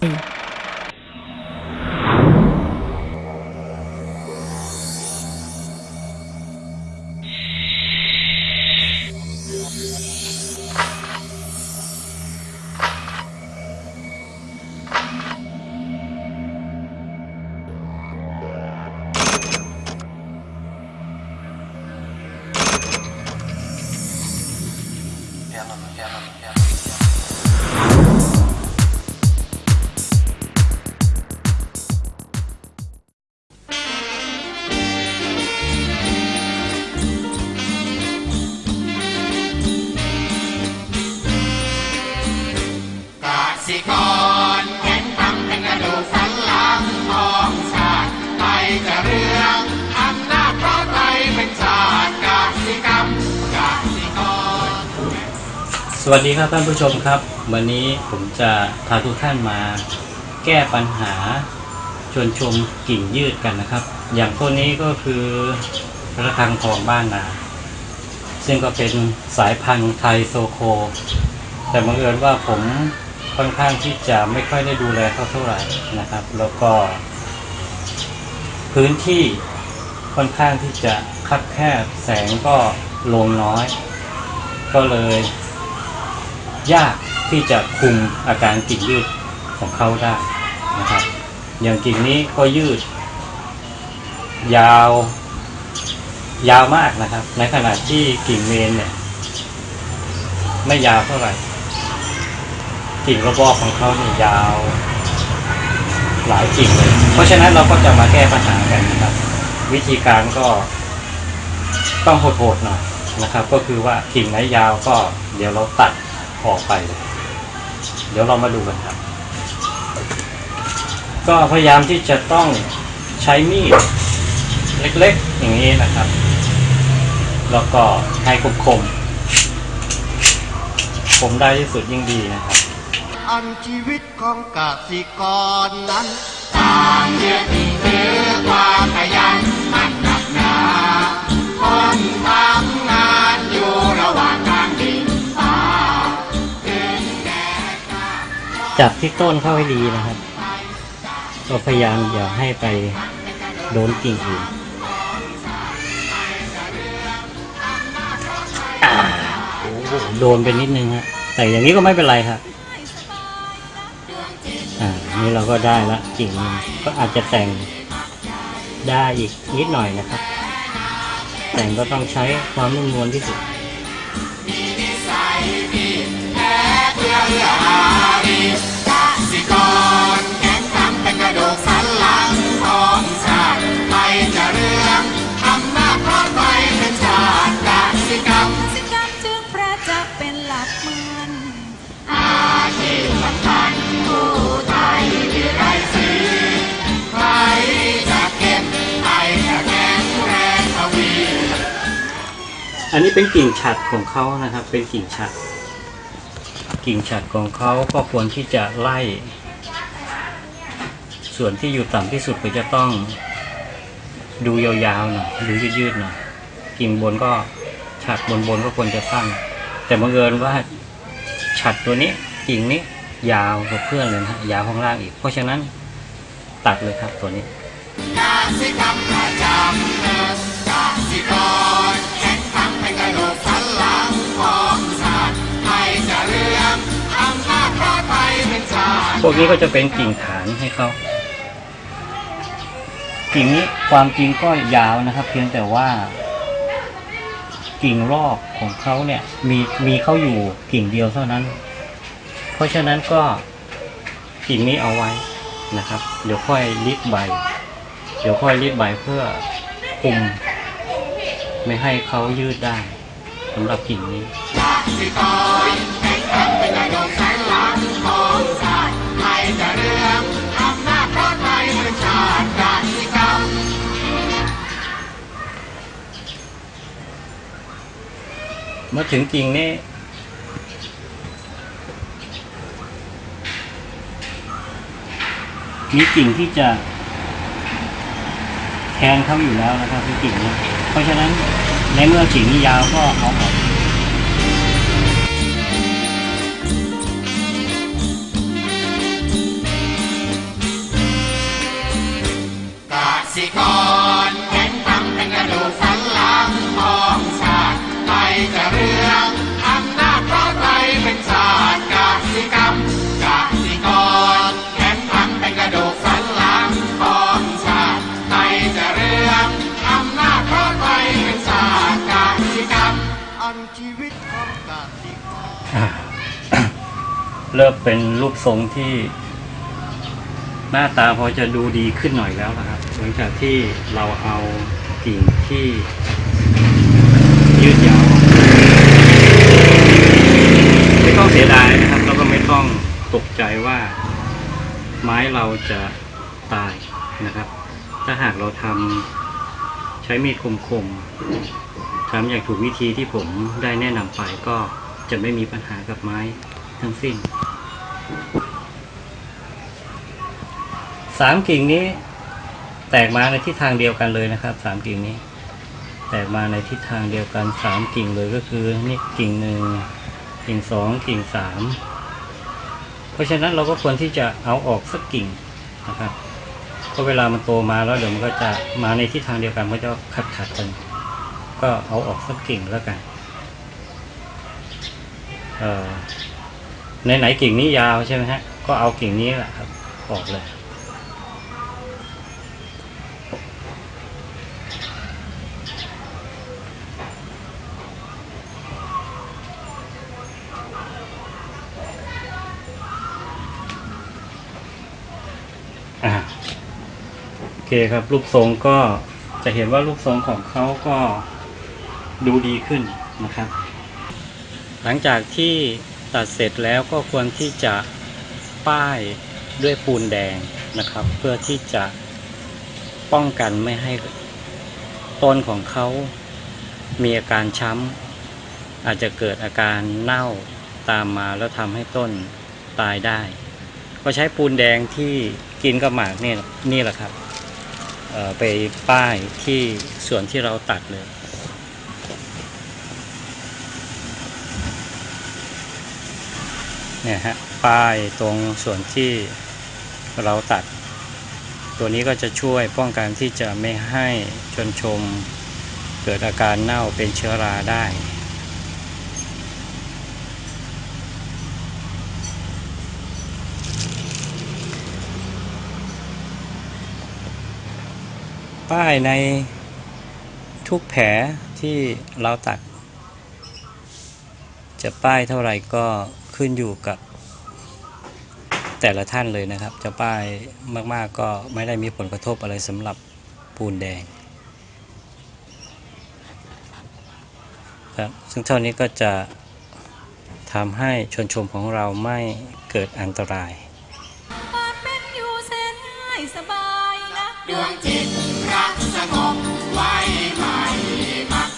ก วัสดีครับท่านผู้ชมครับ วันนี้ผมจะพาทุกท่านมาแก้ปัญหาชวนชมกิ่งยืดกันนะครับ อย่างต้นนี้ก็คือระฆังทองบ้านนา ซึ่งก็เป็นสายพันธุ์ไทยโซโค แต่บังเอิญว่าผมค่อนข้างที่จะไม่ค่อยได้ดูแลเขาเท่าไหร่นะครับ แล้วก็ พื้นที่ค่อนข้างที่จะคับแคบแสงก็ลงน้อย ก็เลย ยากที่จะคุมอาการกิ่งยืดของเขาได้นะครับ อย่างกิ่งนี้ก็ยืด ยาว ยาวมากนะครับ ในขณะที่กิ่งเมนเนี่ย ไม่ยาวเท่าไหร่ กิ่งระบอกของเขาเนี่ยยาว หลายกิ่งเลย เพราะฉะนั้นเราก็จะมาแก้ปัญหากันนะครับ วิธีการก็ต้องโหดๆหน่อยนะครับ ก็คือว่ากิ่งไหนยาวก็เดี๋ยวเราตัด ออกไปเเดี๋ยวเรามาดูกันครับ ก็พยายามที่จะต้องใช้มีดเล็กๆ อย่างนี้นะครับ แล้วก็ให้คมคมๆคมได้ที่สุดยิ่งดีนะครับ อันชีวิตของกสิกรนั้นต่างยึดถือความขยัน จับที่ต้นเข้าให้ดีนะครับ ก็พยายามอย่าให้ไปโดนกิ่งอื่นโอ้โหโดนไปนิดนึงฮะแต่อย่างนี้ก็ไม่เป็นไรครับอ่านี่เราก็ได้ละกิ่งหนึงก็อาจจะแต่งได้อีกนิดหน่อยนะครับ แต่งก็ต้องใช้ความนุ่มนวลที่สุด นนี้เป็นกิ่งฉัดของเขานะครับ เป็นกิ่งฉัด กิ่งฉัดของเขาก็ควรที่จะไล่ ส่วนที่อยู่ต่ำที่สุดก็จะต้องดูยาวๆหน่อยดูยืดๆหน่อยกิ่งบนก็ฉัดบนๆก็ควรจะสั้นแต่บังเอิญว่าฉัดตัวนี้กิ่งนี้ยาวกว่าเพื่อนเลยนะฮะยาวข้างล่างอีก เพราะฉะนั้นตัดเลยครับตัวนี้ พวกนี้ก็จะเป็นกิ่งฐานให้เขากิ่งนี้ความจริงก็ยาวนะครับ เพียงแต่ว่ากิ่งรอบของเขาเนี่ย มีมีเขาอยู่กิ่งเดียวเท่านั้น เพราะฉะนั้นก็กิ่งนี้เอาไว้นะครับ เดี๋ยวค่อยรีดใบ เดี๋ยวค่อยรีดใบเพื่อคุม ไม่ให้เขายืดได้สำหรับกิ่งนี้ มื่อถึงจริงนี่มีกิ่งที่จะแทนเขาอยู่แล้วนะครับคือกิ่งนี้เพราะฉะนั้นในเมื่อกิ่งนี้ยาวก็เอาออกกสิกร อะเริ่มเป็นรูปทรงที่ หน้าตาพอจะดูดีขึ้นหน่อยแล้วนะครับหลังจากที่เราเอากิ่งที่ยืดยาวไม่ต้องเสียดายนะครับแล้วก็ไม่ต้องตกใจว่า ไม้เราจะตายนะครับ ถ้าหากเราทำใช้มีดคมๆ ทำอย่างถูกวิธีที่ผมได้แนะนำไปก็จะไม่มีปัญหากับไม้ทั้งสิ้นสามกิ่งนี้แตกมาในทิศทางเดียวกันเลยนะครับสามกิ่งนี้ แตกมาในทิศทางเดียวกันสามกิ่งเลยก็คือนี่กิ่งหนึ่งกิ่งสองกิ่งสามเพราะฉะนั้นเราก็ควรที่จะเอาออกสักกิ่งนะครับเพราะเวลามันโตมาแล้วเดี๋ยวมันก็จะมาในทิศทางเดียวกันมันก็จะขัดขัดกัน ก็เอาออกสักกิ่งแล้วกันเอ่อในไหนกิ่งนี้ยาวใช่ไหมฮะ ก็เอากิ่งนี้แหละครับ ออกเลยอ่าโอเคครับรูปทรงก็จะเห็นว่ารูปทรงของเขาก็ ดูดีขึ้นนะครับ หลังจากที่ตัดเสร็จแล้วก็ควรที่จะป้ายด้วยปูนแดงนะครับ เพื่อที่จะป้องกันไม่ให้ต้นของเขามีอาการช้ำ อาจจะเกิดอาการเน่าตามมาแล้วทำให้ต้นตายได้ ก็ใช้ปูนแดงที่กินกับหมากเนี่ยนี่แหละครับไปป้ายที่ส่วนที่เราตัดเลย เนี่ยฮะป้ายตรงส่วนที่เราตัด ตัวนี้ก็จะช่วยป้องกันที่จะไม่ให้ชนชมเกิดอาการเน่าเป็นเชื้อราได้ป้ายในทุกแผลที่เราตัด จะป้ายเท่าไหร่ก็ ขึ้นอยู่กับ แต่ละท่านเลยนะครับ จะป้ายมากๆก็ไม่ได้มีผลกระทบอะไรสำหรับปูนแดงครับซึ่งเท่านี้ก็จะทำให้ชนชมของเราไม่เกิดอันตรายดวงจิตรักสงบไว้ไม่มัก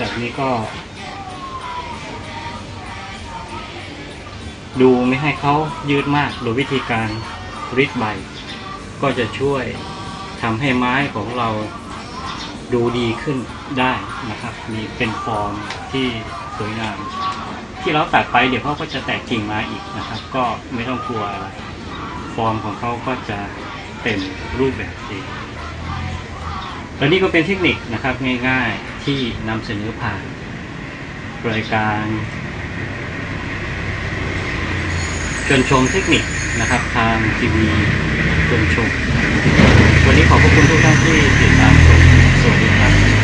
จากนี้ก็ ดูไม่ให้เขายืดมากโดยวิธีการริดใบ ก็จะช่วยทำให้ไม้ของเราดูดีขึ้นได้นะครับ มีเป็นฟอร์มที่สวยงาม ที่เราตัดไปเดี๋ยวเขาก็จะแตกกิ่งมาอีกนะครับ ก็ไม่ต้องกลัวอะไร ฟอร์มของเขาก็จะเต็มรูปแบบเองและนี่ก็เป็นเทคนิคนะครับง่ายๆ ที่นำเสนอผ่านรายการชวนชมเทคนิคนะครับ ทางทีวีชวนชม วันนี้ขอบพระคุณทุกท่านที่ติดตามชมสวัสดีครับ